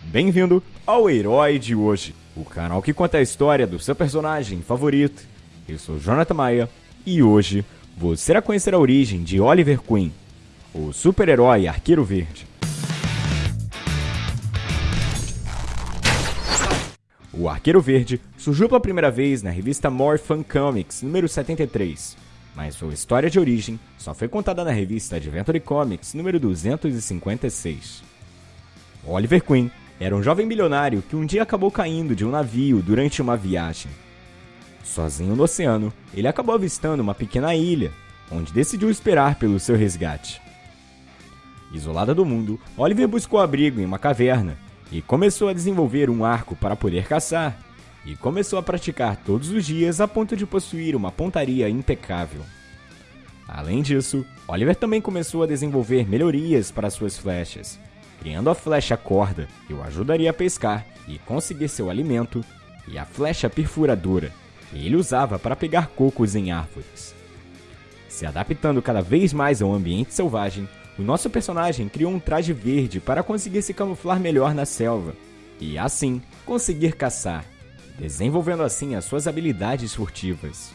Bem-vindo ao Herói de Hoje, o canal que conta a história do seu personagem favorito. Eu sou Jonathan Maia e hoje você irá conhecer a origem de Oliver Queen, o super-herói Arqueiro Verde. O Arqueiro Verde surgiu pela primeira vez na revista More Fun Comics, número 73, mas sua história de origem só foi contada na revista Adventure Comics, número 256. Oliver Queen era um jovem bilionário que um dia acabou caindo de um navio durante uma viagem. Sozinho no oceano, ele acabou avistando uma pequena ilha, onde decidiu esperar pelo seu resgate. Isolada do mundo, Oliver buscou abrigo em uma caverna e começou a desenvolver um arco para poder caçar, e começou a praticar todos os dias a ponto de possuir uma pontaria impecável. Além disso, Oliver também começou a desenvolver melhorias para suas flechas, criando a flecha corda, o ajudaria a pescar e conseguir seu alimento, e a flecha perfuradora, que ele usava para pegar cocos em árvores. Se adaptando cada vez mais ao ambiente selvagem, o nosso personagem criou um traje verde para conseguir se camuflar melhor na selva e, assim, conseguir caçar, desenvolvendo assim as suas habilidades furtivas.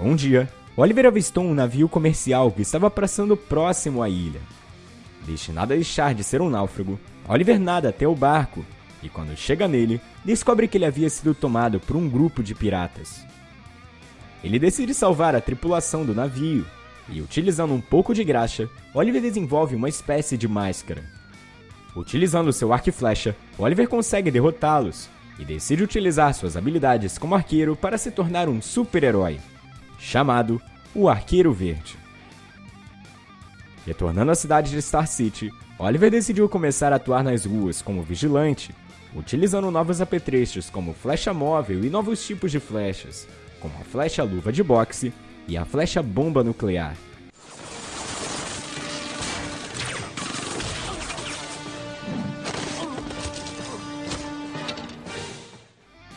Um dia, Oliver avistou um navio comercial que estava passando próximo à ilha. Destinado a deixar de ser um náufrago, Oliver nada até o barco e, quando chega nele, descobre que ele havia sido tomado por um grupo de piratas. Ele decide salvar a tripulação do navio e, utilizando um pouco de graxa, Oliver desenvolve uma espécie de máscara. Utilizando seu arco e flecha, Oliver consegue derrotá-los e decide utilizar suas habilidades como arqueiro para se tornar um super-herói, chamado o Arqueiro Verde. Retornando à cidade de Star City, Oliver decidiu começar a atuar nas ruas como vigilante, utilizando novos apetrechos como flecha móvel e novos tipos de flechas, como a flecha luva de boxe e a flecha bomba nuclear.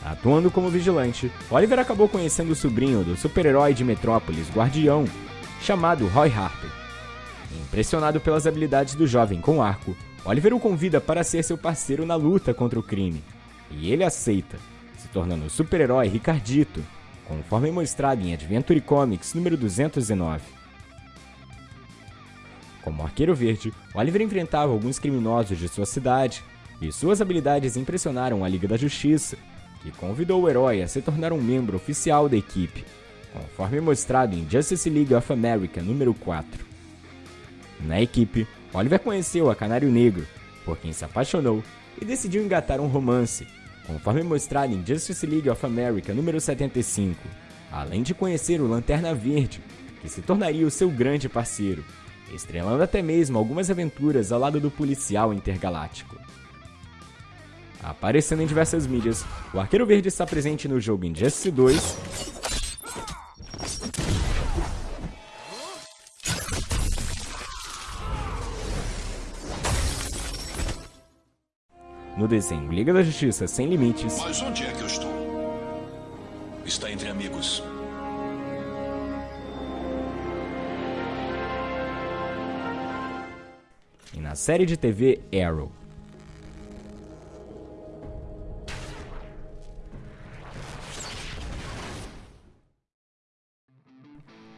Atuando como vigilante, Oliver acabou conhecendo o sobrinho do super-herói de Metrópolis, Guardião, chamado Roy Harper. Impressionado pelas habilidades do jovem com arco, Oliver o convida para ser seu parceiro na luta contra o crime, e ele aceita, se tornando o super-herói Ricardito, conforme mostrado em Adventure Comics número 209. Como Arqueiro Verde, Oliver enfrentava alguns criminosos de sua cidade, e suas habilidades impressionaram a Liga da Justiça, que convidou o herói a se tornar um membro oficial da equipe, conforme mostrado em Justice League of America número 4. Na equipe, Oliver conheceu a Canário Negro, por quem se apaixonou e decidiu engatar um romance, conforme mostrado em Justice League of America número 75, além de conhecer o Lanterna Verde, que se tornaria o seu grande parceiro, estrelando até mesmo algumas aventuras ao lado do policial intergaláctico. Aparecendo em diversas mídias, o Arqueiro Verde está presente no jogo Injustice 2, no desenho Liga da Justiça Sem Limites. Mas onde é que eu estou? Está entre amigos. E na série de TV Arrow.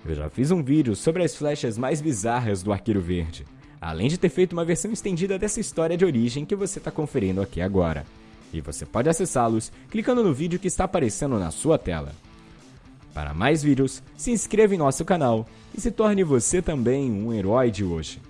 Eu já fiz um vídeo sobre as flechas mais bizarras do Arqueiro Verde, além de ter feito uma versão estendida dessa história de origem que você está conferindo aqui agora. E você pode acessá-los clicando no vídeo que está aparecendo na sua tela. Para mais vídeos, se inscreva em nosso canal e se torne você também um herói de hoje.